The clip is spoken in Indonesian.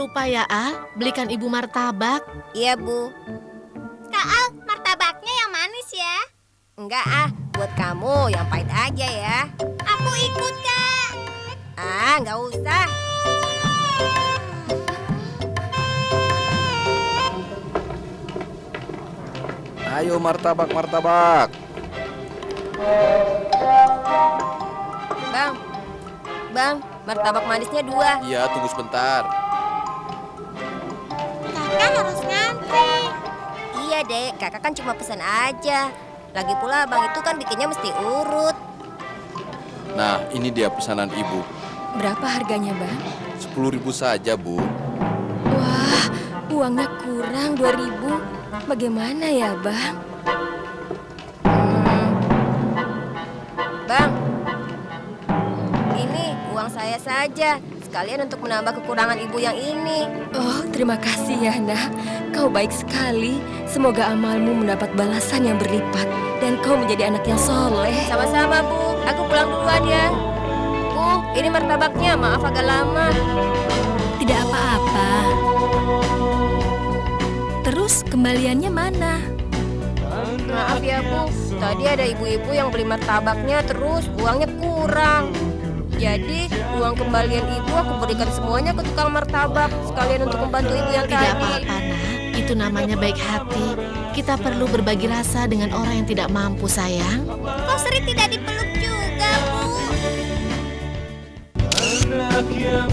lupa ya, Al. Belikan ibu martabak. Iya, Bu. Kak Al, martabaknya yang manis ya. Enggak ah, buat kamu yang pahit aja ya. Aku ikut, Kak. Ah, nggak usah. Ayo martabak martabak. Bang, bang, martabak manisnya dua. Iya tunggu sebentar. Kakak kan cuma pesan aja. Lagi pula bang itu kan bikinnya mesti urut. Nah ini dia pesanan ibu. Berapa harganya, Bang? Sepuluh ribu saja bu. Wah, uangnya kurang 2000. Bagaimana ya, Bang? Hmm. Bang, ini uang saya saja. Sekalian untuk menambah kekurangan ibu yang ini. Oh, terima kasih ya, Nak. Kau baik sekali. Semoga amalmu mendapat balasan yang berlipat dan kau menjadi anak yang soleh. Sama-sama, Bu. Aku pulang duluan ya. Bu, ini martabaknya. Maaf agak lama. Tidak apa-apa. Terus kembaliannya mana? Maaf ya, Bu. Tadi ada ibu-ibu yang beli martabaknya terus uangnya kurang. Jadi, uang kembalian ibu aku berikan semuanya ke tukang martabak sekalian untuk membantu ibu yang Tidak tadi. apa-apa, nak. Itu namanya baik hati. Kita perlu berbagi rasa dengan orang yang tidak mampu, sayang. Kok sering tidak dipeluk juga, Bu? Anak yang